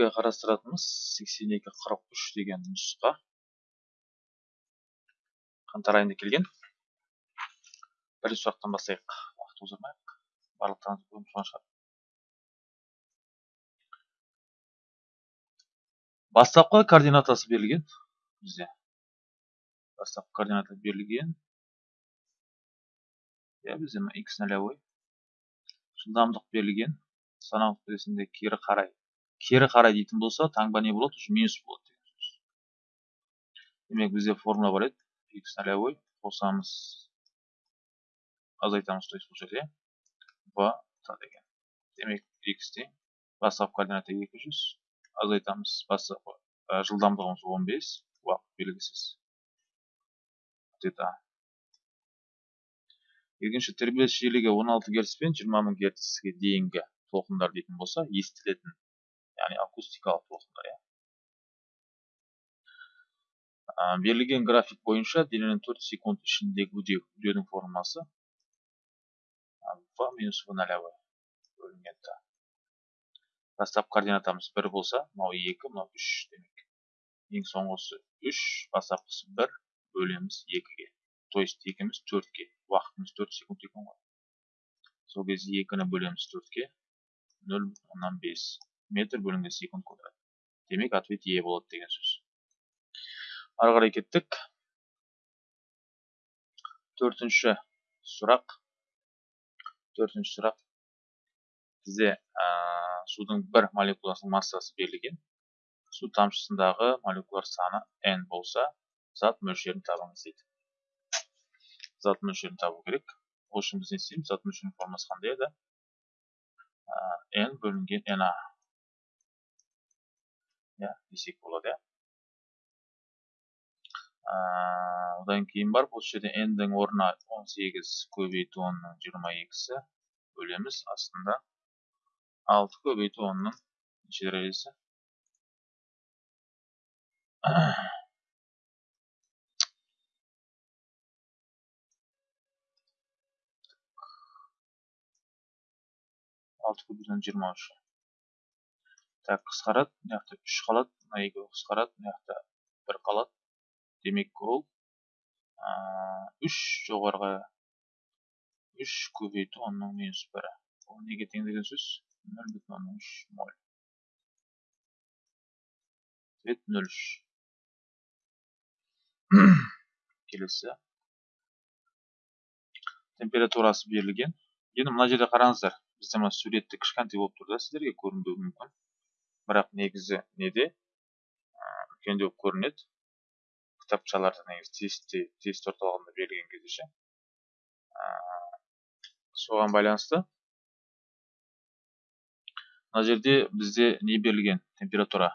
бүгінгі қарастыратынымыз сексен екі қырық үш деген нұсқа. Қаңтар айында келген. Бірінші сұрақтан бастайық. Уақыт оздырмайық барлықтарыңыз көріп шығар бастапқы координатасы берілген. Бізде. Бастапқы координата берілген. Иә бізде x нолевой жылдамдық берілген. Санау нүктесінде кері қарай. Кері қарай дейтін болса таңба не болады? уже минус болады деген сөз. Демек бізде формула бар еді. X нолевой қосамыз. Азайтамыз то есть бұл жерде. В деген. Демек x тең бастапқы координата 200 азайтамыз бастапқы жылдамдығымыз 15 уақыт белгісіз. Тета екінші тербеліс жиілігі 16 герц пен 20 мың герцке дейінгі толқындар дейтін болса естілетін яғни акустикалық толқындар иә берілген график бойынша дененің 4 секунд ішіндегі үдеу үдеудің формуласы в минус в нолевой т бастапқы координатамыз 1 болса мынау 2 мынау 3 демек ең соңғысы 3 бастапқысы 1 бөлеміз 2-ге то есть екіміз 4-ге уақытымыз 4 секунд екен ғой сол кезде екіні бөлеміз төртке нөл оннан бес метр бөлінген секунд квадрат. Демек ответ е болады деген сөз. Ары қарай кеттік. Төртінші сұрақ. Төртінші сұрақ. Бізде ә, судың бір молекуласының массасы берілген. Су тамшысындағы молекулалар саны n болса зат мөлшерін табыңыз дейді. Зат мөлшерін табу керек. Ол үшін біз не істейміз? Зат мөлшерінің формуласы қандай еді? N бөлінген na иә десек болады иә одан кейін барып осы жерде n-дің орнына 18 көбейту 10-ның 22-сі бөлеміз астында 6 көбейту 10-ның неше дәрежесі алты көбейтен жиырма үш так қысқарады мына жақта үш қалады мына екеуі қысқарады мына жақта бір қалады демек ол үш жоғарғы үш көбейту онның минус бірі ол неге тең деген сөз нөл бүтін оннан үш моль ответ нөл үш келесі температурасы берілген енді мына жерде қараңыздар бізде мына суретте кішкентай болып тұр да сіздерге көрінбеуі мүмкін бірақ негізі неде? Үлкендеу көрінеді. Кітапшаларда негізі тестте тест орталығында берілген кезде ше. Соған байланысты мына жерде бізде не берілген? Температура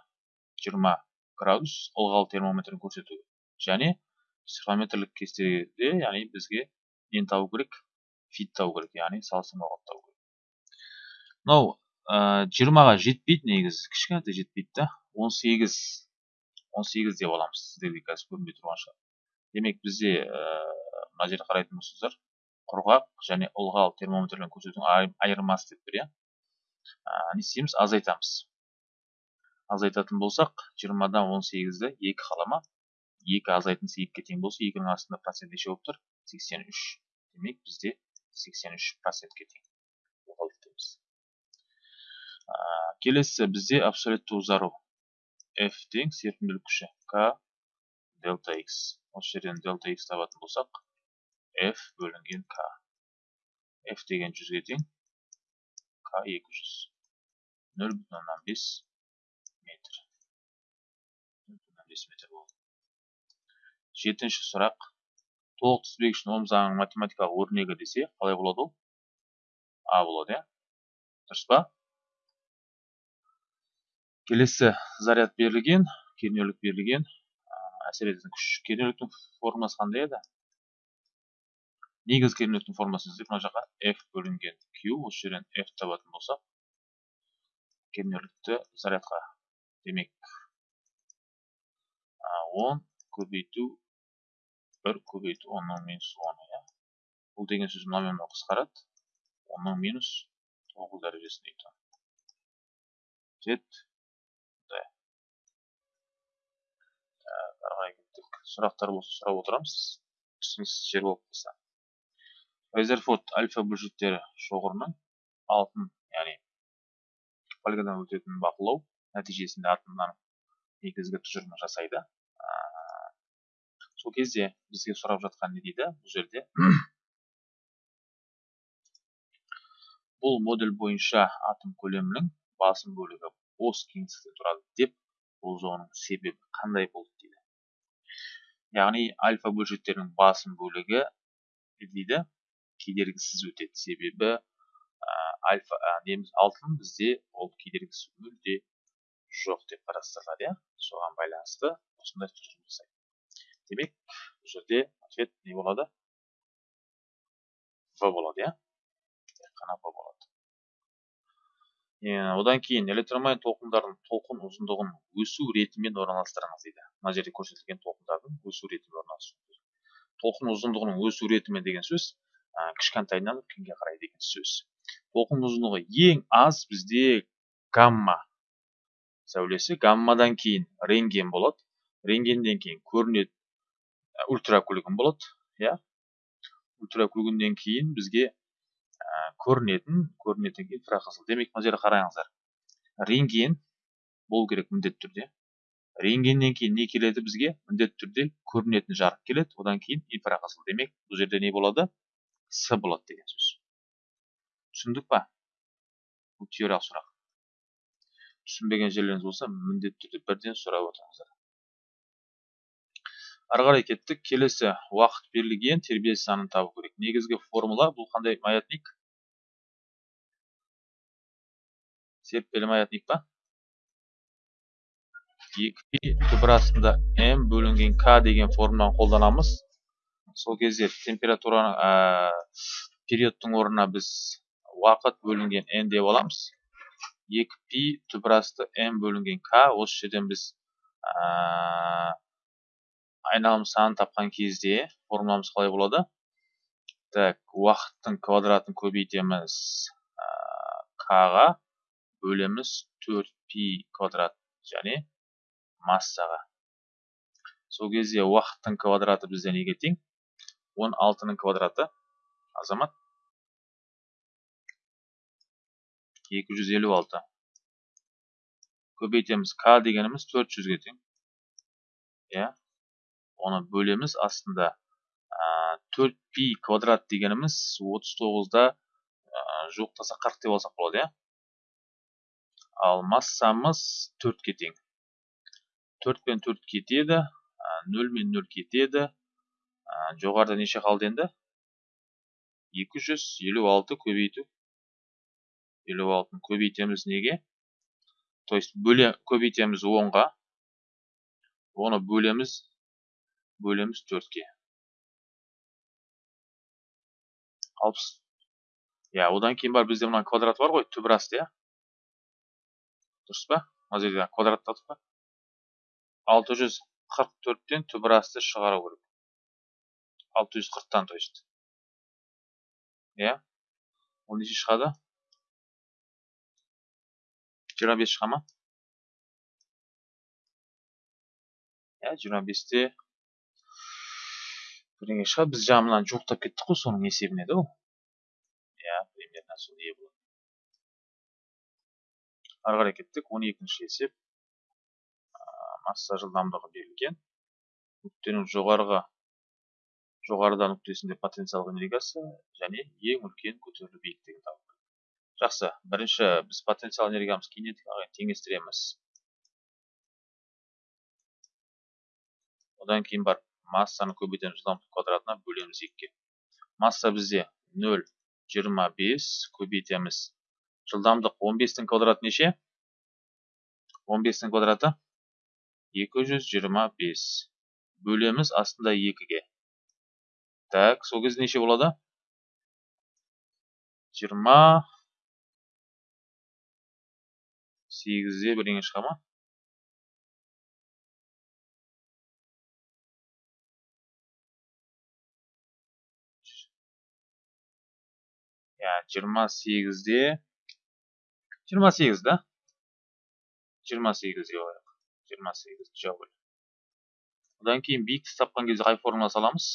20 градус ылғал термометрін көрсету және психометрлік кестеде яғни бізге нені табу керек? Фит табу керек яғни салыстырмалы табу керек. Мынау жиырмаға жетпейді негізі. Кішкентай жетпейді да. Он сегіз он сегіз деп аламыз сіздерге қазір көрінбей тұрған шығар. Демек бізде мына жерде қарайтын болсаңыздар құрғақ және ылғал термометрмен көрсетудің айырмасы деп тұр иә. Не істейміз? Азайтамыз. Азайтатын болсақ жиырмадан он сегізді екі қалама екі азайтындысы екіге тең болса екінің астында процент неше болып тұр? сексен үш. Демек бізде сексен үш процентке тең. Келесі бізде абсолютті ұзару f тең серпімділік күші k дельта x. Осы жерден дельта x табатын болсақ f бөлінген k f деген жүзге тең k 200 нөл бүтін оннан бес метр. Нөл бүтін оннан бес метр болды. Жетінші сұрақ. Толық тізбегіштің ом заңының математикалық өрнегі десе қалай болады ол? А болады иә? Дұрыс па? Келесі заряд берілген кернеулік берілген әсер ететін күш кернеуліктің формуласы қандай еді? Негізгі кернеуліктің формуласын іздеп мына жаққа f бөлінген q осы жерден f табатын болсақ кернеулікті зарядқа демек 10 көбейту 1 көбейту 10-ның минус 10 иә? Бұл деген сөз мынамен мынау қысқарады. 10-ның минус 9 дәрежесіне тет кеттік сұрақтар болса сұрап отырамыз. Түсініксіз жер болып қалса. Резерфорд альфа бөлшектері шоғырының алтын яғни полигоннан өтетін бақылау нәтижесінде атомның негізгі тұжырымы жасайды. Сол кезде бізге сұрап жатқан не дейді? Бұл жерде бұл модель бойынша атом көлемінің басым бөлігі бос кеңістікте тұрады деп болжауының себебі қандай болды дейді? Яғни альфа бөлшектерінің басым бөлігі дейді кедергісіз өтеді. Себебі ә, альфа ә, алтын бізде ол кедергісіз мүлде жоқ деп қарастырылады иә. Соған байланысты осындай тұжырым жасайды. Демек бұл жерде ответ не болады? В болады иә. Тек қана в болады. Одан кейін электромагнит толқындардың толқын ұзындығын өсу ретімен орналастырыңыз дейді. Мына жерде көрсетілген толқындардың өсу ретімен орналастыру толқын ұзындығының өсу ретімен деген сөз ә, кішкентайынан үлкенге қарай деген сөз. Толқын ұзындығы ең аз бізде гамма сәулесі. Гаммадан кейін рентген болады. Рентгенден кейін көрінеді ультракүлгін болады иә. Ультракүлгіннен кейін бізге көрінетін көрінетін инфрақызыл демек мына жерде қараңыздар. Рентген болу керек міндетті түрде. Рентгеннен кейін не келеді бізге? Міндетті түрде көрінетін жарық келеді. Одан кейін инфрақызыл демек бұл жерде не болады? С болады деген сөз. Түсіндік па? Бұл теориялық сұрақ. Түсінбеген жерлеріңіз болса міндетті түрде бірден сұрап отырыңыздар. Ары қарай кеттік. Келесі уақыт берілген тербеліс санын табу керек. Негізгі формула бұл қандай? Маятник. Серіппелі маятник па? Екі түбір астында м бөлінген к деген формуланы қолданамыз. Сол кезде температураны ә, периодтың орнына біз уақыт бөлінген n деп аламыз. Екі пи түбір асты м бөлінген к осы жерден біз ә, айналым санын тапқан кезде формуламыз қалай болады? Так уақыттың квадратын көбейтеміз к-ға. Бөлеміз 4 пи квадрат және массаға сол кезде уақыттың квадраты бізде неге тең? 16-ның квадраты. Азамат? 256 көбейтеміз. К дегеніміз 400-ге тең. Иә. Оны бөлеміз астында. Төрт пи квадрат дегеніміз отыз тоғызда жуықтаса қырық деп алсақ болады иә? Ал массамыз төртке тең төрт пен төрт кетеді нөл мен нөл кетеді. Жоғарыда неше қалды енді? Екі жүз елу алты көбейту. Елу алтыны көбейтеміз неге? То есть бөле көбейтеміз онға. Оны бөлеміз бөлеміз төртке. Алпыс иә одан кейін бар бізде мына квадрат бар ғой түбір асты иә? Дұрыс па мына жерде квадрат тұр па? алты жүз қырық төрттен түбір асты шығару керек. алты жүз қырықтан то есть. Иә? ол неше шығады? жиырма бес шыға ма? иә жиырма бесте бірдеңе шығар біз жаңа мынаны жуықтап кеттік қой соның есебінен еді ол иә примерно сол болады ары қарай кеттік. он екінші есеп масса жылдамдығы берілген. Нүктенің жоғарғы жоғарыда нүктесінде потенциалдық энергиясы және ең үлкен көтерілу биіктігін табу жақсы. Бірінші біз потенциал энергиямыз кинетикаға теңестіреміз. Одан кейін барып массаны көбейтеміз жылдамдық квадратына бөлеміз екіге. Масса бізде нөл жиырма бес көбейтеміз. Жылдамдық он бестің квадраты неше он бестің квадраты екі жүз жиырма бес бөлеміз астында екіге так сол кезде неше болады жиырма сегізде бірдеңе шыға ма иә жиырма сегізде жиырма сегіз да? Жиырма сегізге қояйық жиырма сегіз жауып одан кейін биіктікті тапқан кезде қай формула саламыз?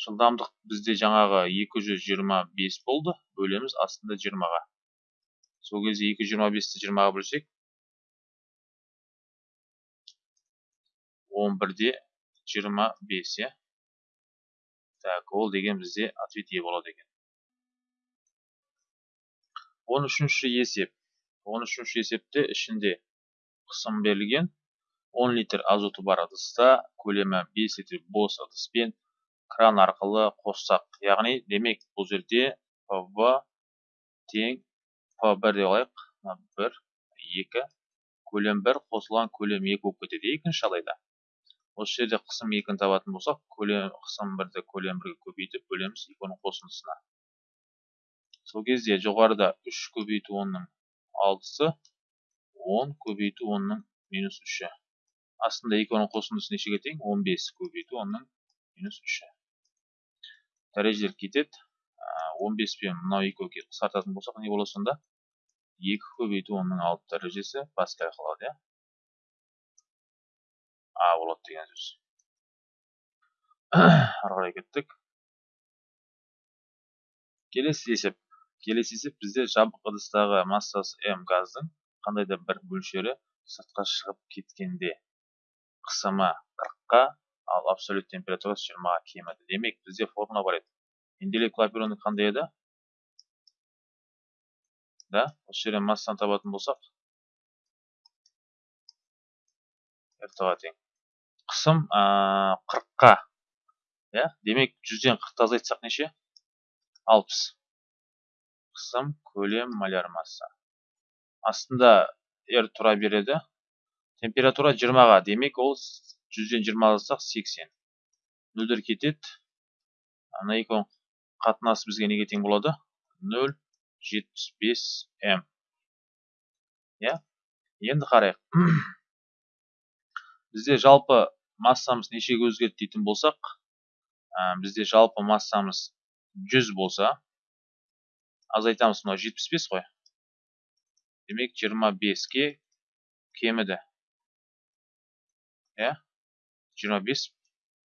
Жылдамдық бізде жаңағы 225 болды. Бөлеміз астында 20-ға сол кезде 225-ті 20-ға бөлсек 11-де 25 иә? Так ол деген бізде ответ е болады екен. Он үшінші есеп он үшінші есепте ішінде қысым берілген 10 литр азоты бар ыдыста көлемі 5 литр бос ыдыспен кран арқылы қоссақ. Яғни демек бұл жерде пв тең п1 деп алайық. Бір екі көлем бір қосылған көлем екі болып кетеді. Екінші жағдайда осы жерде қысым екіні табатын болсақ көлем қысым бірді көлем бірге көбейтіп бөлеміз екінің қосындысына. Сол кезде жоғарыда 3 көбейту 10-ның алтысы 10 көбейту 10-ның минус 3-і астында 2 оның қосындысы нешеге тең 15 көбейту 10-ның минус 3-і дәрежелер кетеді. 15 пен мынау екеуге қысқартатын болсақ не болады сонда? 2 көбейту 10-ның 6 дәрежесі паскаль қалады иә? А болады деген сөз. Ары кеттік. Келесі есеп. Келесі есеп бізде жабық ыдыстағы массасы м газдың қандай да бір мөлшері сыртқа шығып кеткенде қысымы 40-қа ал абсолют температурасы 20-ға кеміді. Демек бізде формула бар еді. Менделеев клапейроны қандай еді? Да осы жерден массаны табатын болсақ. Ға тең қысым 40-қа иә демек жүзден қырықты азайтсақ неше? Алпыс. Қысым көлем маляр масса астында r тұра береді. Температура 20-ға демек ол 100-ден 20 алсақ 80 нөлдер кетеді. Ана екі қатынасы бізге неге тең болады? 0,75 м иә? Енді қарайық. Бізде жалпы массамыз нешеге өзгерді дейтін болсақ бізде жалпы массамыз 100 болса азайтамыз мынау жетпіс бес қой демек жиырма беске кеміді. Иә жиырма бес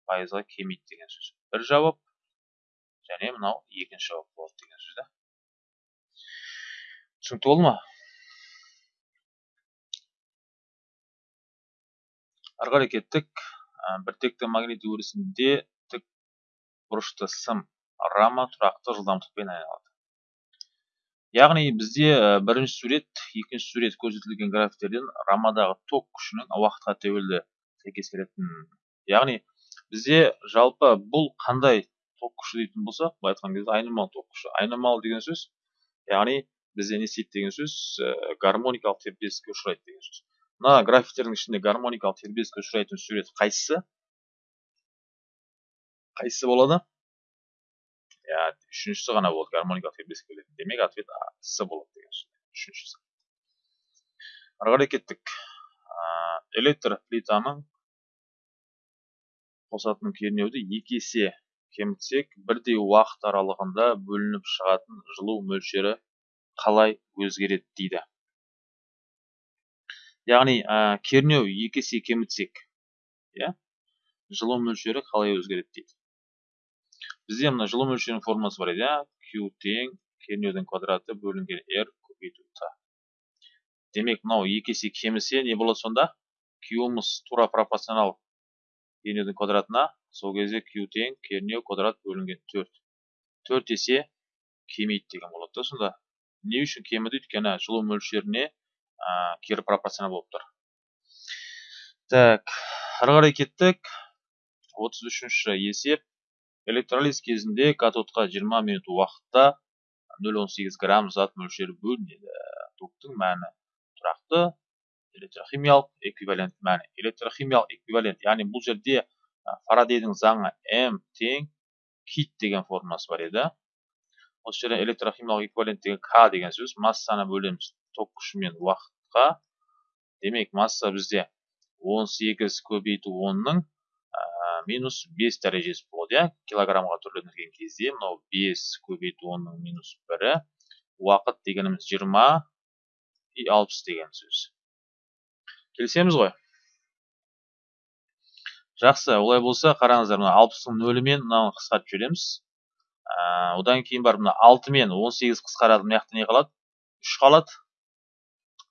пайызға кемиді деген сөз. Бір жауап және мынау екінші жауап болады деген сөз да? Түсінікті болды ма? Ары қарай кеттік біртекті магнит өрісінде тік бұрышты сым рама тұрақты жылдамдықпен айналады. Яғни бізде бірінші сурет екінші сурет көрсетілген графиктерден рамадағы ток күшінің уақытқа тәуелді сәйкес келетін. Яғни бізде жалпы бұл қандай ток күші дейтін болсақ былай айтқан кезде айнымалы ток күші. Айнымалы деген сөз яғни бізде не істейді деген сөз гармоникалық тербеліске ұшырайды деген сөз. Мына графиктердің ішінде гармоникалық тербеліске ұшырайтын сурет қайсысы? Қайсысы болады? Иә үшіншісі ғана болады гармоникалық тербеліске келетін демек ответ а с болады деген сөз үшіншісі ары қарай кеттік электр плитаның қосатын кернеуді екі есе кемітсек бірдей уақыт аралығында бөлініп шығатын жылу мөлшері қалай өзгереді дейді яғни ә, кернеу екі есе кемітсек иә жылу мөлшері қалай өзгереді дейді бізде мына жылу мөлшерінің формуласы бар еді иә q тең кернеудің квадраты бөлінген r көбейту т демек мынау екі есе кемісе не болады сонда q'мыз тура пропорционал кернеудің квадратына сол кезде q тең кернеу квадрат бөлінген төрт төрт есе кемиді деген болады да сонда не үшін кеміді өйткені жылу мөлшеріне кері пропорционал болып тұр так ары қарай кеттік отыз үшінші есеп электролиз кезінде катодқа 20 минут уақытта 0,18 грамм зат мөлшері бөлінеді. Токтың мәні тұрақты электрохимиялық эквивалент мәні. Электрохимиялық эквивалент яғни бұл жерде фарадейдің заңы м тең кит деген формуласы бар еді. Осы жерде электрохимиялық эквивалент деген к деген сөз массаны бөлеміз. Ток күшімен уақытқа. Демек масса бізде 18 көбейту 10-ның минус 5 дәрежесі болады иә? килограммға түрленген кезде мынау 5 көбейту 10-ның минус 1-і уақыт дегеніміз 20 и 60 деген сөз. Келісеміз ғой? Жақсы олай болса қараңыздар мына алпыстың нөлімен мынаны қысқартып жібереміз. Одан кейін барып мына алты мен он сегіз қысқарады мына жақта не қалады? Үш қалады.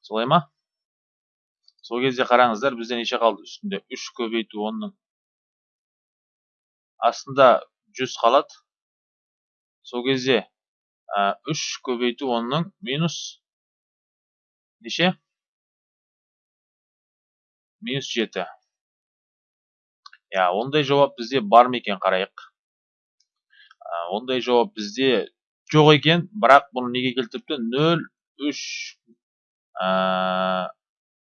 Солай ма? Сол кезде қараңыздар бізде неше қалды? Үстінде үш көбейту онның астында жүз қалады сол кезде үш көбейту онның минус. Неше? Минус жеті. Иә ондай жауап бізде бар ма екен қарайық? Ондай жауап бізде жоқ екен бірақ бұны неге келтіріпті? Нөл үш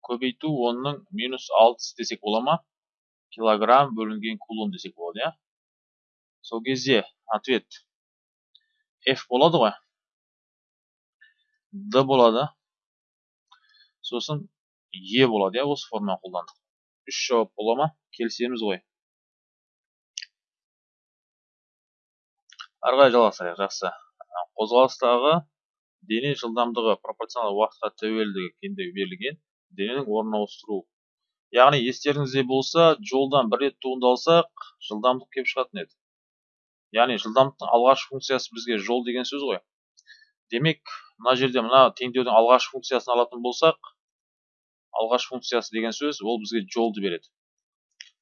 көбейту онның минус алтысы десек бола ма? Килограмм бөлінген кулон десек болады иә? Сол кезде ответ f болады ғой. D болады. Сосын e болады. Иә осы форманы қолдандық. Үш жауап бола ма? Келісеміз ғой. Ары қарай жалғастырайық. Жақсы. Қозғалыстағы дене жылдамдығы пропорционал уақытқа тәуелдігі кендігі берілген дененің орнын ауыстыру. Яғни естеріңізде болса жолдан бір рет туындалсақ жылдамдық келіп шығатын еді. Яғни жылдамдықтың алғашқы функциясы бізге жол деген сөз ғой. Демек мына жерде мына теңдеудің алғашқы функциясын алатын болсақ алғашқы функциясы деген сөз ол бізге жолды береді.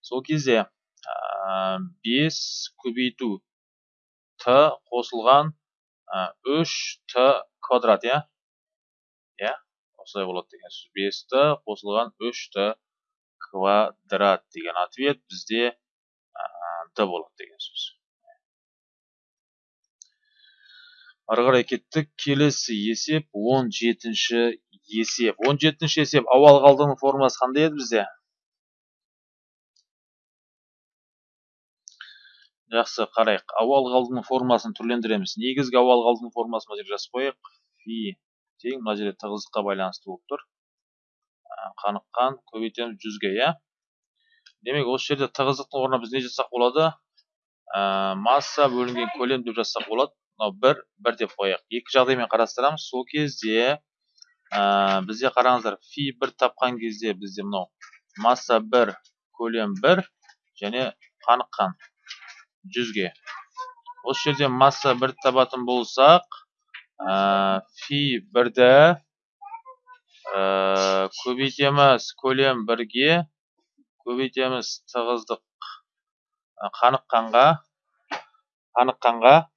Сол кезде бес көбейту т қосылған үш т квадрат иә? Иә осылай болады деген сөз. Бес т қосылған үш т квадрат деген ответ бізде д болады деген сөз. Ары қарай кеттік. Келесі есеп он жетінші есеп. Он жетінші есеп. Ауал қалдығының формуласы қандай еді бізде? Жақсы қарайық. Ауал қалдығының формуласын түрлендіреміз. Негізгі ауал қалдығының формуласын мына жерге жазып қояйық. Фи тең. Мына жерде тығыздыққа байланысты болып тұр. Қаныққан көбейтеміз жүзге иә? Демек осы жерде тығыздықтың орнына біз не жазсақ болады? Масса бөлінген көлем деп жазсақ болады. Мынау бір бір деп қояйық. Екі жағдаймен қарастырамыз. Сол кезде ә, бізде қараңыздар фи бір тапқан кезде бізде мынау масса бір көлем бір және қаныққан жүзге. Осы жерде масса бір табатын болсақ ә, фи бірді ә, көбейтеміз. Көлем бірге көбейтеміз тығыздық қаныққанға қаныққанға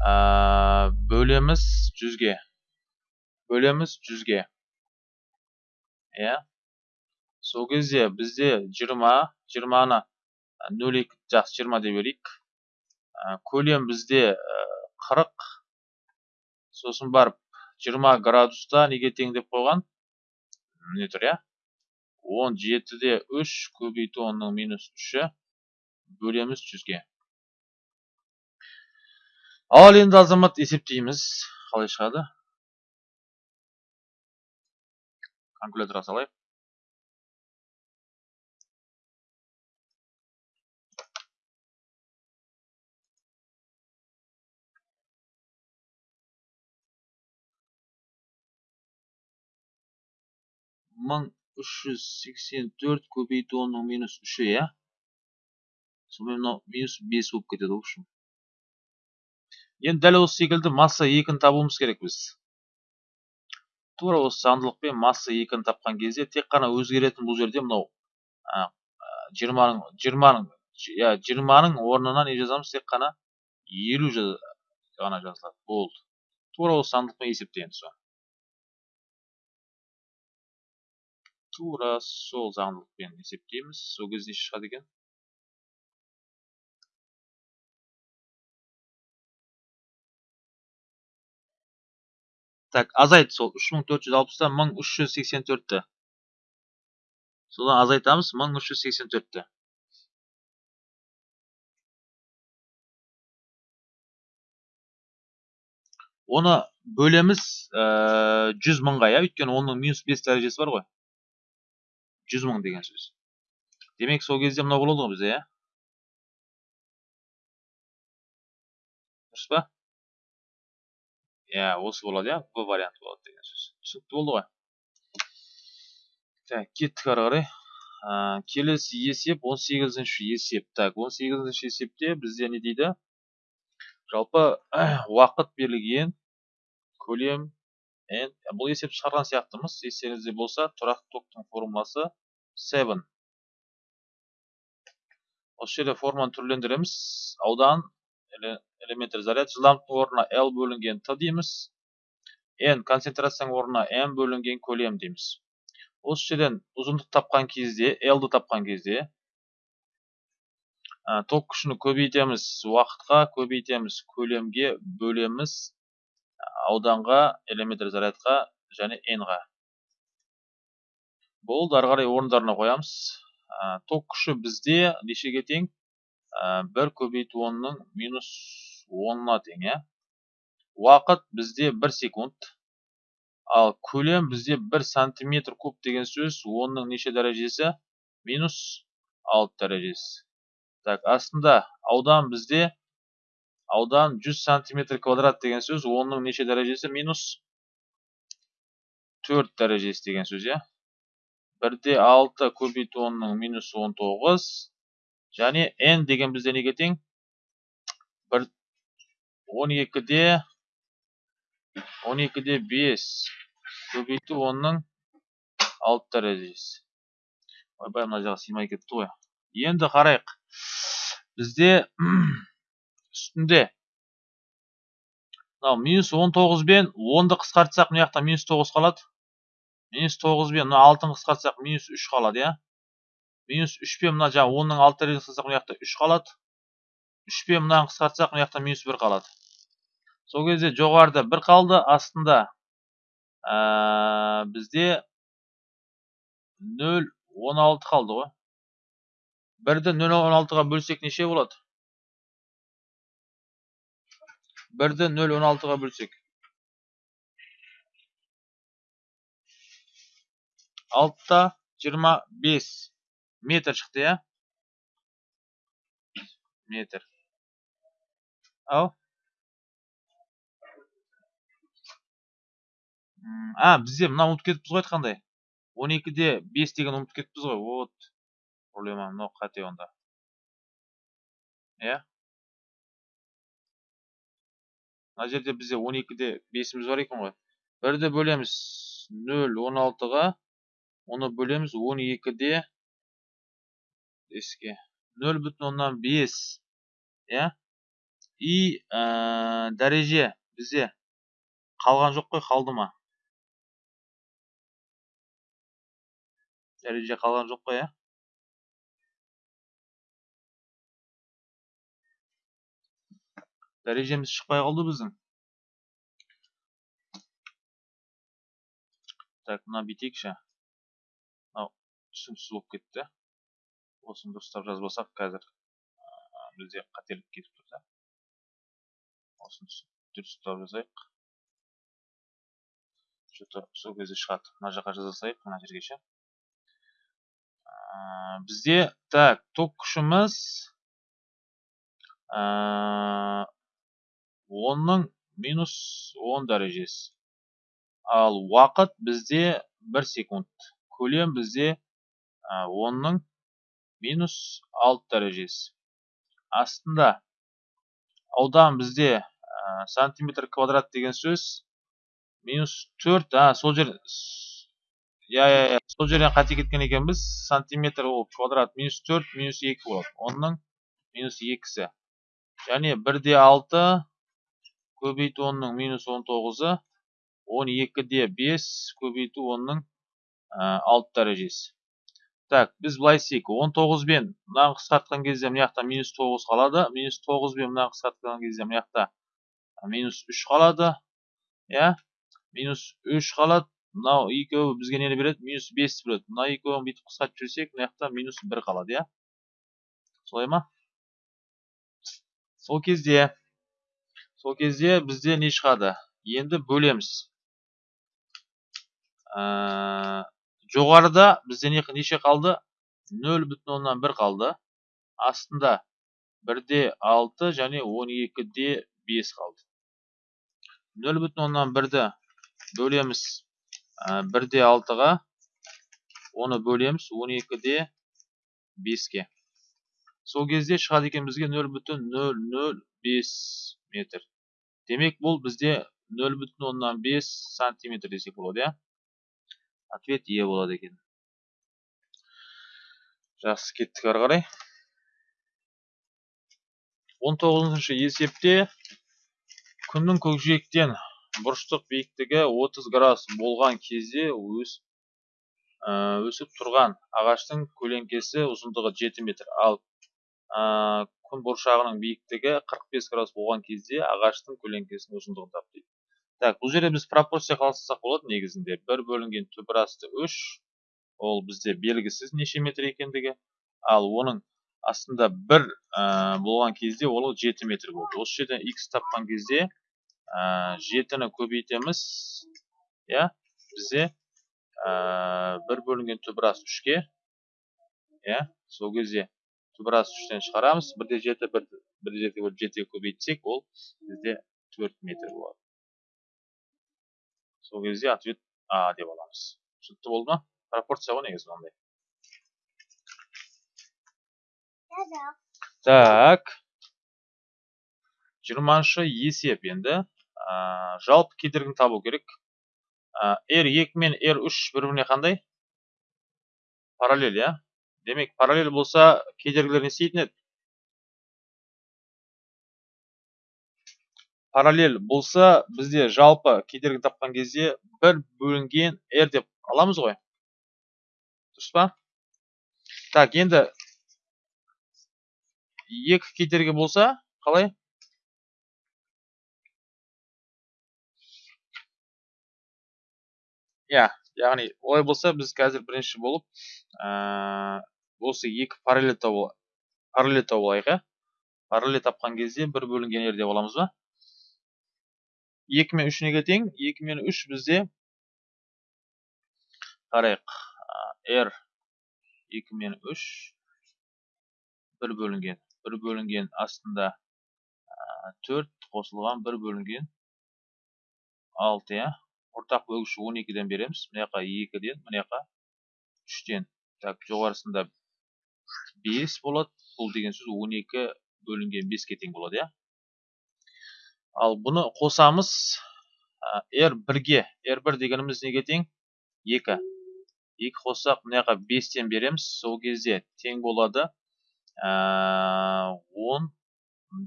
бөлеміз жүзге бөлеміз жүзге иә сол кезде бізде жиырма жиырманы нөл екі жақсы жиырма деп берейік көлем бізде қырық сосын барып жиырма градуста неге тең деп қойған міне тұр иә он жетіде үш көбейту онның минус үші бөлеміз жүзге ал енді азамат есептейміз. Қалай шығады? Калькуляторға салайық мың үш жүз сексен төрт көбейту онның минус үші иә? Сонымен мынау минус бес болып кетеді в общем енді дәл осы секілді масса екіні табуымыз керек біз. Тура осы заңдылықпен масса екіні тапқан кезде тек қана өзгеретін бұл жерде мынау жиырманың жиырманың иә жиырманың орнына не жазамыз? Тек қана елу ғана жазылады. Болды. Тура осы заңдылықпен есептейміз тура сол заңдылықпен есептейміз. Сол кезде шығады екен. Так азайт сол үш мың төрт жүз алпыстан мың үш жүз сексен төртті. Содан азайтамыз мың үш жүз сексен төртті. Оны бөлеміз жүз мыңға иә? Өйткені оның минус бес дәрежесі бар ғой. Жүз мың деген сөз. Демек сол кезде мынау болады ғой бізде иә? Иә осы болады иә б варианты болады деген сөз түсінікті болды ғой так кеттік ары қарай ә, келесі есеп 18-ші есеп. Так 18-ші есепте бізде не дейді? Жалпы уақыт берілген көлем n бұл есеп шығарған сияқтымыз. Естеріңізде болса тұрақты токтың формуласы 7 осы жерде форманы түрлендіреміз. Аудан элементар заряд жылдамдықтың орнына l бөлінген t дейміз n концентрацияның орнына m бөлінген көлем дейміз осы жерден ұзындық тапқан кезде l-ді тапқан кезде ток күшін көбейтеміз уақытқа көбейтеміз көлемге бөлеміз ауданға элементар зарядқа және n-ға болды ары қарай орындарына қоямыз ток күші бізде нешеге тең? Бір көбейту онның минус онына тең иә. Уақыт бізде бір секунд. Ал көлем бізде бір сантиметр куб деген сөз оның неше дәрежесі? Минус алты дәрежесі. Так астында аудан бізде аудан 100 сантиметр квадрат деген сөз оның неше дәрежесі? Минус төрт дәрежесі деген сөз иә. Бірде алты көбейту онның минус он тоғыз және n деген бізде неге тең бір он екіде он екіде бес көбейту онның алты дәрежесі ойбай мына жағы сыймай кетті ғой енді қарайық бізде үстінде минус он тоғыз бен онды қысқартсақ мына жақта минус тоғыз қалады минус тоғыз бен мына алтыны қысқартсақ минус үш қалады иә минус үш пен мына жаңағы онның алты дәрежесін қысқартсақ мына жақта үш қалады. Үш пен мынаны қысқартсақ мына жақта минус бір қалады. Сол кезде жоғарыда бір қалды астында ә, бізде нөл он алты қалды ғой. Бірді нөл он алтыға бөлсек неше болады? Бірді нөл он алтыға бөлсек. Алтыда жиырма бес. Метр шықты, я? Метр. Ау? А, бізде мына ұмытып кетіппіз ғой айтқандай. 12-де 5 деген ұмытып кетіппіз ғой. Вот. Проблема мынау қате онда. Иә? мына жерде бізде 12-де 5-іміз бар екен ғой. Бірді бөлеміз 0 16-ға, оны бөлеміз 12-де eski. 0,5 иә и ә, дәреже бізде қалған жоқ қой қалды ма? Дәреже қалған жоқ қой иә дәрежеміз шықпай қалды біздің так мына бүйтейікші мынау түсініксіз болып кетті осыны дұрыстап жазбасақ қазір бізде қателік кетіп тұр да осыны дұрыстап жазайық че то сол кезде шығады мына жаққа жаза салайық мына жерге ше бізде так ток күшіміз онның минус он дәрежесі ал уақыт бізде бір секунд көлем бізде онның минус алты дәрежесі. Астында аудан бізде сантиметр квадрат деген сөз минус төрт а сол жер иә иә иә сол жерден қате кеткен екенбіз. Сантиметр ол квадрат минус төрт минус екі болады. Онның минус екісі. Және бір де алты көбейту онның минус он тоғызы он екіде бес көбейту онның алты дәрежесі. Так біз істейік. Он тоғыз бен мынаны қысқартқан кезде жақта минус тоғыз қалады. Минус тоғыз бен мынаны қысқартқан кезде жақта минус үш қалады. Иә? Минус үш қалады. Мынау екеуі бізге нені береді? Минус бесті береді. Мына екеуін бүйтіп қысқартып жіберсек мына жақта минус бір қалады иә? Солай ма? Сол кезде сол кезде бізде не шығады? Енді бөлеміз. Ә, жоғарыда бізде не, неше қалды? Нөл бүтін оннан бір қалды. Астында бірде алты және он екіде бес қалды. Нөл бүтін оннан бірді бөлеміз бірде алтыға оны бөлеміз 12 де 5-ке сол кезде шығады екен бізге 0,005 метр. Демек бұл бізде 0,5 сантиметр десек болады иә? Ответ е болады екен. Жақсы кеттік ары қарай. 19 есепте күннің көкжиектен бұрыштық биіктігі 30 градус болған кезде өс, өсіп тұрған ағаштың көлеңкесі ұзындығы 7 метр. Ал күн бұршағының биіктігі 45 градус болған кезде ағаштың көлеңкесінің ұзындығын тап дейді так бұл жерде біз пропорция қалыптастырсақ болады негізінде. бір бөлінген түбір асты үш ол бізде белгісіз неше метр екендігі. Ал оның астында бір болған кезде ол жеті метр болды. Осы жерден x тапқан кезде жетіні көбейтеміз. Иә бізде бір бөлінген түбір асты үшке иә сол кезде түбір асты үштен шығарамыз. Бірде жеті бірде жеті бөліп жетіге көбейтсек ол бізде төрт метр болады. Сол кезде ответ а деп аламыз түсінікті болды ма пропорция ғой негізі мынандай так жиырманшы есеп енді жалпы кедергіні табу керек。R екі мен r үш бір біріне қандай? Параллель иә? Демек параллель болса кедергілер не істейтін еді? Параллель болса бізде жалпы кедергі тапқан кезде бір бөлінген r деп аламыз ғой. Дұрыс па? Так енді екі кедергі болса қалай? Иә яғни олай болса біз қазір бірінші болып осы екі параллель тауып алайық иә? Параллель тапқан кезде бір бөлінген r деп аламыз ба? Екі мен үш неге тең екі мен үш бізде. Қарайық. R екі мен үш. бір бөлінген. бір бөлінген астында төрт қосылған бір бөлінген алты иә. Ортақ бөлгіш он екіден береміз. Мына жаққа екіден мына жаққа үштен. Так жоғарысында бес болады. Бұл деген сөз он екі бөлінген беске тең болады иә. Ал бұны қосамыз r бірге. R1 дегеніміз неге тең? 2 2 қоссақ мына жаққа 5-тен береміз. Сол кезде тең болады. 10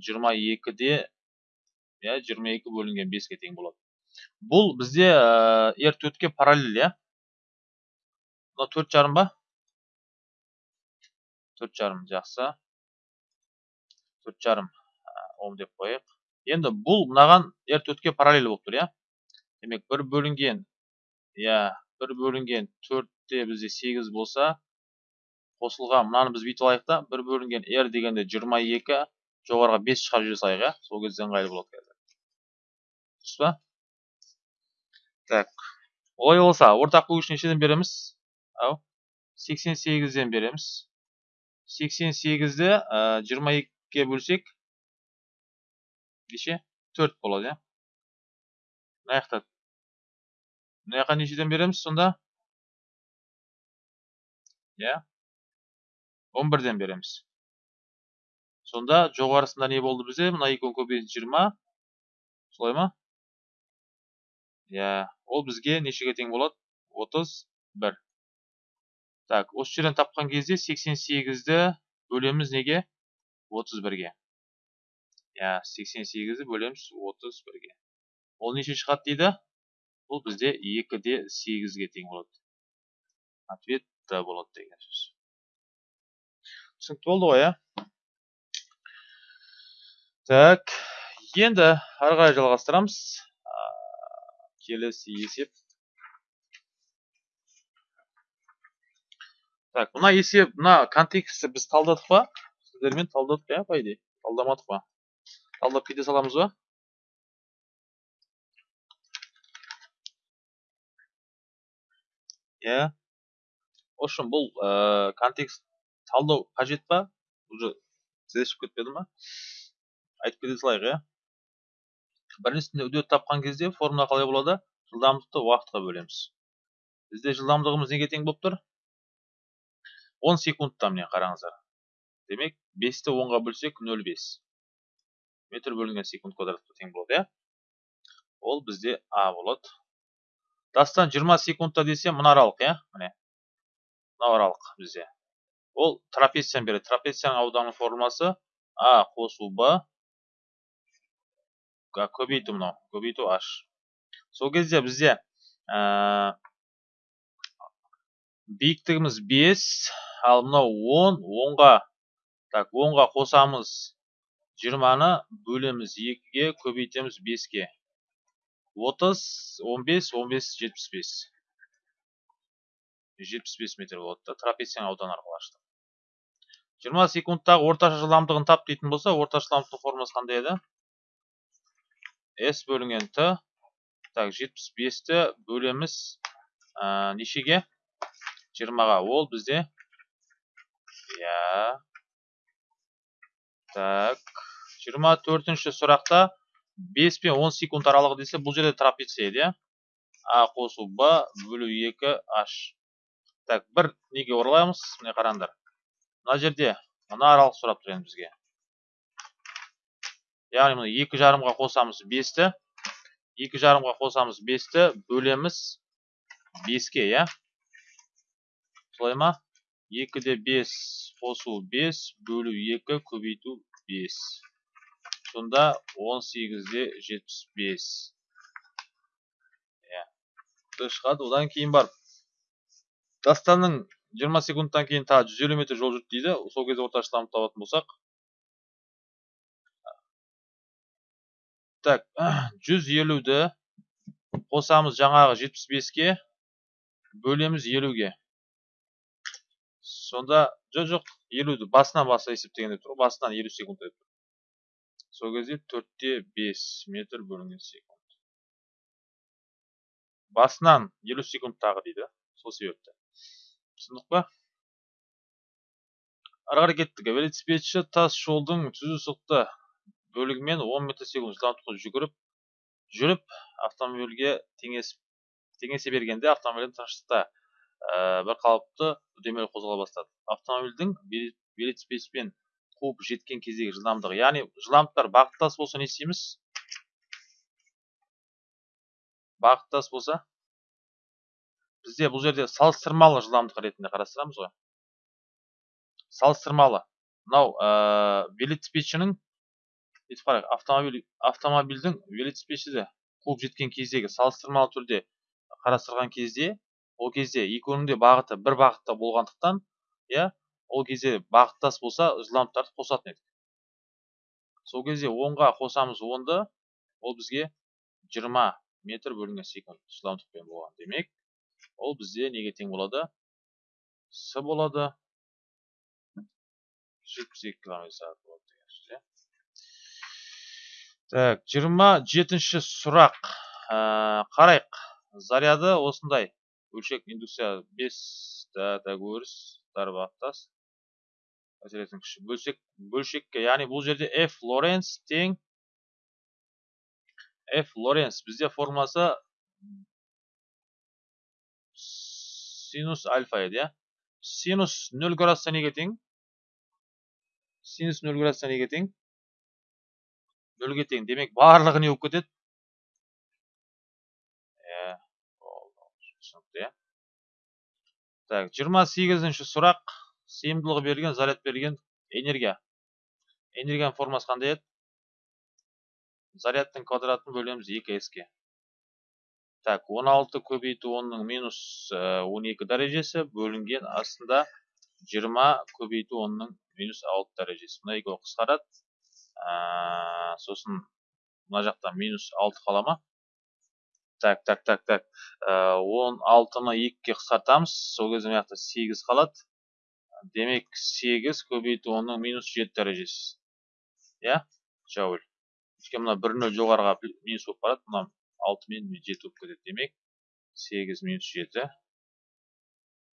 22-де иә 22 бөлінген 5-ке тең болады. Бұл бізде r4-ке параллель иә? Мына 4 жарым ба? 4 жарым жақсы. 4 жарым ом деп қояйық. Енді бұл мынаған r төртке параллель болып тұр иә? Демек бір бөлінген иә бір бөлінген төртте бізде сегіз болса қосылған мынаны біз бүйтіп алайық та бір бөлінген r дегенде жиырма екі жоғарыға бес шығарып жібере салайық иә? Сол кезде ыңғайлы болады қазір? Дұрыс па? Так олай болса ортақ бөлгіш нешеден береміз? Ау сексен сегізден береміз. Сексен сегізді жиырма екіге бөлсек неше төрт болады иә. Мына жақта. Мына жаққа нешеден береміз сонда? Иә. он бірден береміз. Сонда жоғарысында не болды бізде? Мына екеуін көбейтіп жиырма. Солай ма? Иә. Ол бізге нешеге тең болады? Отыз бір. Так осы жерден тапқан кезде сексен сегізді бөлеміз неге? Отыз бірге. Иә сексен бөлеміз отыз бірге ол неше шығады дейді бұл бізде екі де сегізге тең болады ответ д болады деген сөз түсінікті болды ғой иә так енді ары қарай жалғастырамыз келесі есеп так мына есеп мына контекстті біз талдадық па сіздермен талдадық иә по идее талдамадық па талдап кете саламыз ба? Иә. Общем бұл контекст талдау қажет па? Уже шығып кетпеді ма айтып кете салайық иә. Біріншісінде үдет тапқан кезде формула қалай болады? Жылдамдықты уақытқа бөлеміз. Бізде жылдамдығымыз неге тең болып тұр? 10 секундта міне қараңыздар. Демек 5-ті 10-ға бөлсек 0,5 метр бөлінген секунд квадратқа тең болады иә? Ол бізде а болады. Дастан 20 секундта десе мына аралық иә? Міне. Аралық бізде. Ол трапецияны береді. Трапецияның ауданның формуласы а қосу б. Көбейту мынау. Көбейту h сол кезде бізде ә, биіктігіміз 5 ал мынау 10 10-ға так 10-ға қосамыз 20-ны бөлеміз 2-ге көбейтеміз 5-ге 30 15 15 75 75 метр болады да трапецияның ауданы арқылы аштық 20 секундтағы орташа жылдамдығын тап дейтін болса орташа жылдамдықтың формуласы қандай еді? S бөлінген т. Так 75-ті бөлеміз ә, нешеге? жиырмаға. Ол бізде иә. Так. Жиырма төртінші сұрақта бес пен он секунд аралығы десе бұл жерде трапеция иә? А қосу б бөлу екі h так бір неге оралайық міне қараңдар. Мына жерде мына аралық сұрап тұр бізге. Яғни мына екі жарымға қосамыз бесті. Екі жарымға қосамыз бесті бөлеміз беске иә? Солай ма? Екіде бес қосу бес бөлу екі көбейту бес. Сонда он сегізде жетпіс бес. Иә. Шығады одан кейін барып. Дастанның жиырма секундтан кейін жүз елу метр жол жүрді дейді. Сол кезде орташа жылдамдықты табатын болсақ. Так жүз елуді қосамыз жаңағы жетпіс беске. Бөлеміз елуге. Сонда жоқ жоқ елуді басынан баса есептеген деп тұр басынан елу секунд деп тұр. Сол кезде төртте бес метр бөлінген секунд. Басынан елу секунд тағы дейді сол себепті. Түсіндік па? Ары қарай кеттік. Велосипедші тас жолдың түзу сызықты бөлігімен 10 метр секунд жылдамдықпен жүгіріп жүріп автомобильге теңесе бергенде автомобильдің тыныштықта ә, бір қалыпты үдемелі қозғала бастады. Автомобильдің велосипедпен қуып жеткен кездегі жылдамдығы. Яғни жылдамдықтар бағыттас болса не істейміз? Бағыттас болса? Бізде бұл жерде салыстырмалы жылдамдық ретінде қарастырамыз ғой. Салыстырмалы. Мынау ә, велосипедшінің бүйтіп қарайық автомобиль автомобильдің велосипедшіде қуып жеткен кездегі салыстырмалы түрде қарастырған кезде ол кезде екеуінің де бағыты бір бағытта болғандықтан иә ол кезде бағыттас болса жылдамдықтарды қосатын едік. Сол кезде онға қосамыз онды ол бізге 20 метр бөлінген секунд жылдамдықпен болған демек ол бізде неге тең болады? С болады. 72 км сағат болады деген сөз иә. Так жиырма жетінші сұрақ. Ә, қарайық. Заряды осындай. Бөлшек индукция 5 тәгөріс дарбақтас әсеретін күші бөлшек бөлшекке яғни бұл жерде f лоренц тең. F лоренц бізде формуласы синус альфа еді иә. Синус 0 градуста неге тең? Синус 0 градуста неге тең? Нөлге тең. Демек барлығы не болып кетеді? Түсінікті иә. Так жиырма сегізінші сұрақ. Сыйымдылығы берілген заряд берілген энергия. Энергияның формасы қандай еді? Зарядтың квадратын бөлеміз екі ске так 16 көбейту 10-ның минус 12 дәрежесі бөлінген. Астында 20 көбейту 10-ның минус 6 дәрежесі. Мына екеуі қысқарады. Сосын мына жақта минус 6 қала ма? Так так так так. Он алтыны екіге қысқартамыз. Сол кезде мына жақта сегіз қалады. Демек сегіз көбейту онның минус жеті дәрежесі иә жауль өйткені мына бір нөл жоғарыға минус болып барады мына алты мен жеті болып кетеді демек сегіз минус жеті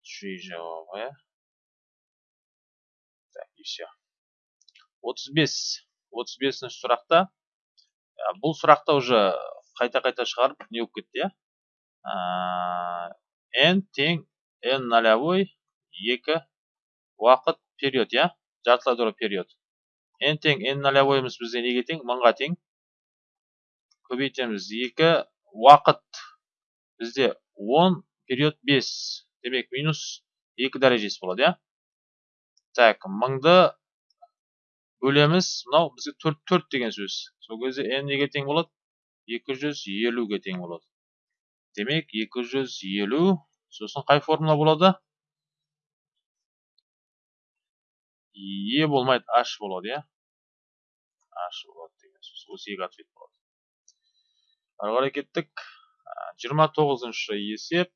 три жауабы так и все отыз бес отыз бесінші сұрақта бұл сұрақта уже қайта қайта шығарып не болып кетті иә n тең n нолевой екі уақыт период иә? Жартылай дұры период. N тең n нолевойымыз бізде неге тең? Мыңға тең. Көбейтеміз. Екі уақыт. Бізде 10 период 5 демек минус 2 дәрежесі болады иә? Так мыңды бөлеміз. Мынау бізге 4 4 деген сөз. Сол кезде n неге тең болады? 250-ге тең болады. Демек 250 сосын қай формула болады? Е болмайды h болады иә? H болады деген сөз осы екі ответ болады. Ары қарай кеттік. Жиырма тоғызыншы есеп.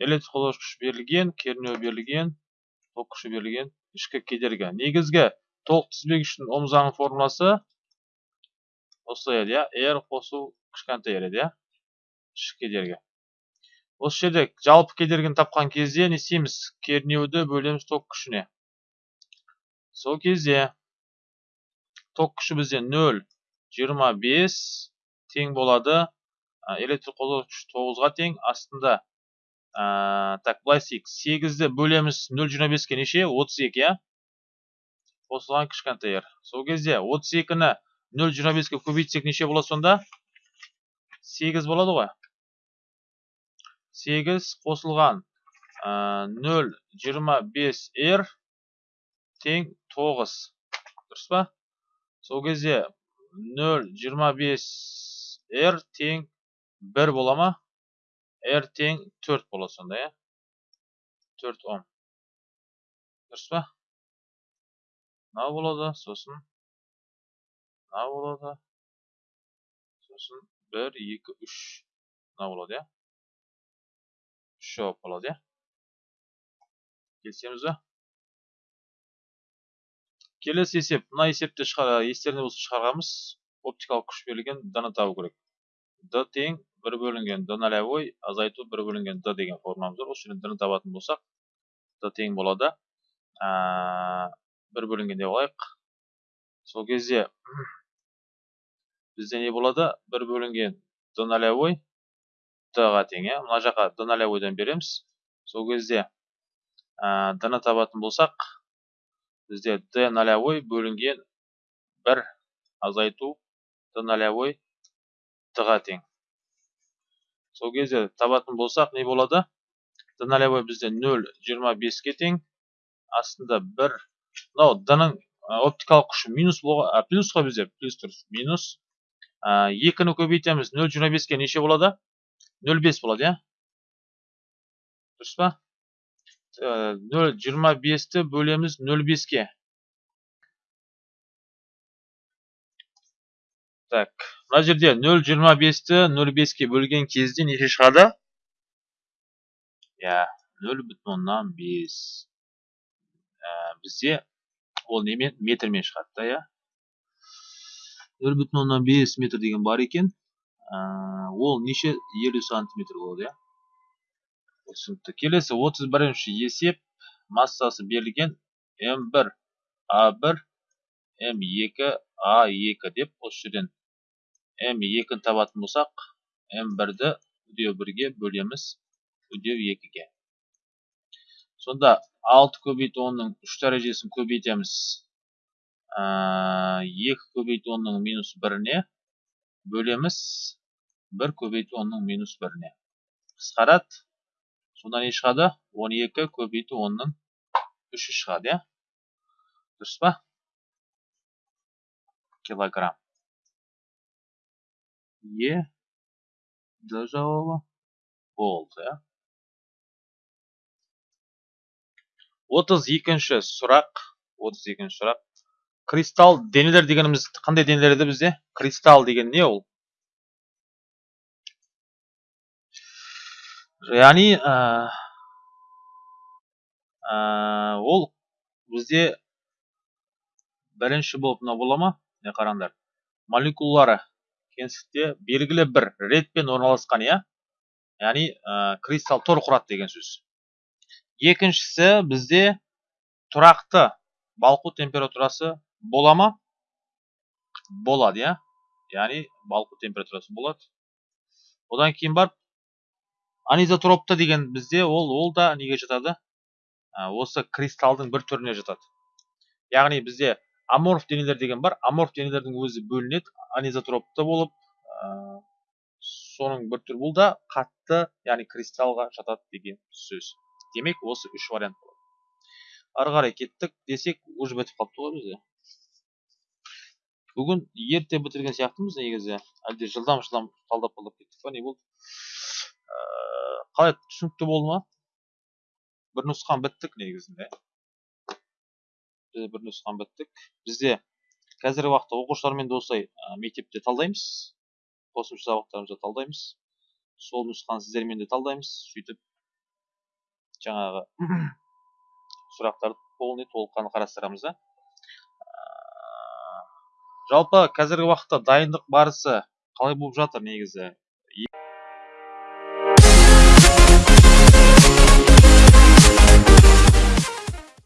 Электр қозғауыш күш берілген кернеу берілген ток күші берілген ішкі кедергі. Негізгі толық тізбегіштің ом заңының формуласы осылай еді иә? R қосу кішкентай еді иә? Ішкі кедергі. Осы жерде жалпы кедергіні тапқан кезде не істейміз? Кернеуді бөлеміз ток күшіне. Сол кезде ток күші бізде 0 25 тең болады. Электр қозғауыш күш 9-ға тең астында ә, так істейік. 8-ді бөлеміз 0.25-ге неше? 32 иә? Қосылған кішкентай r сол кезде 32-ні 0.25-ге көбейтсек неше болады сонда? 8 болады ғой. 8 қосылған 0.25 r тең 9 дұрыс па? Сол кезде 0.25 r тең 1 бола ма? R тең 4 болады сонда иә? 4 ом дұрыс па? Мынау болады сосын мынау болады. Сосын 1 2 3 мынау болады иә? 3 жауап болады иә? Келісеміз ба? Келесі есеп мына есепті естеріңде болса шығарғанбыз оптикалық күш берілген д табу керек. Д тең бір бөлінген д нолевой азайту бір бөлінген д деген формуламыз бар. Осы жерден д ны табатын болсақ д тең болады. Бір бөлінген деп алайық. Сол кезде бізде не болады? Бір бөлінген д нолевой д ға тең иә? Мына жаққа д нолевойдан береміз. Сол кезде д ны табатын болсақ бізде д нолевой бөлінген бір азайту д нолевой д ға тең. Сол кезде табатын болсақ не болады? Д нолевой бізде нөл жиырма беске тең. Астында бір мынау д ның оптикалық күші минус плюс қой бізде плюс дұрыс минус. Екіні көбейтеміз нөл жиырма беске неше болады? Нөл бес болады иә? Дұрыс па? Нөл жиырма бесті бөлеміз нөл беске так мына жерде нөл жиырма бесті нөл беске бөлген кезде неше шығады оннан бес бізде ол немен метрмен шығады да оннан бес метр деген бар екен ол неше елу сантиметр болады иә түсінікті. Келесі отыз бірінші есеп массасы берілген м1 а1 м2 а2 деп осы жерден м2-ні табатын болсақ м1-ді үдеу 1-ге бөлеміз үдеу 2-ге сонда 6 көбейту 10-ның 3 дәрежесін көбейтеміз. 2 көбейту 10-ның минус 1-не бөлеміз 1 көбейту 10-ның минус 1-не қысқарады сонда не шығады. 12 көбейту 10-ның 3-і шығады иә? Дұрыс па? Килограмм. Е. Д жауабы болды иә? Отыз екінші сұрақ. Отыз екінші сұрақ. Кристалл денелер дегеніміз қандай денелер еді бізде? Кристалл деген не ол? Яғни ол бізде бірінші болып мынау бола ма? Міне қараңдар. Молекулалары кеңістікте белгілі бір ретпен орналасқан иә? Яғни ә, кристалл тор құрады деген сөз. Екіншісі бізде тұрақты балқу температурасы бола ма? Болады иә? Яғни балқу температурасы болады. Одан кейін барып анизотропты деген бізде ол ол да неге жатады? Осы кристалдың бір түріне жатады. Яғни бізде аморф денелер деген бар. Аморф денелердің өзі бөлінеді. Анизотропты болып ә, соның бір түрі бұл да қатты яғни кристалға жатады деген сөз. Демек осы үш вариант болады. Ары қарай кеттік. Десек уже бітіп қалыпты ғой бізде. Бүгін ерте бітірген сияқтымыз негізі. Әлде жылдам жылдам талдап талдап кеттік па не болды? Қалай түсінікті болды ма? бір нұсқан біттік негізінде. Біз бір нұсқан біттік бізде қазіргі уақытта оқушылармен де осылай мектепте талдаймыз. Қосымша сабақтарымызда талдаймыз. Сол нұсқаны сіздермен де талдаймыз. Сөйтіп жаңағы сұрақтарды полный толыққанды қарастырамыз да. Жалпы қазіргі уақытта дайындық барысы қалай болып жатыр негізі?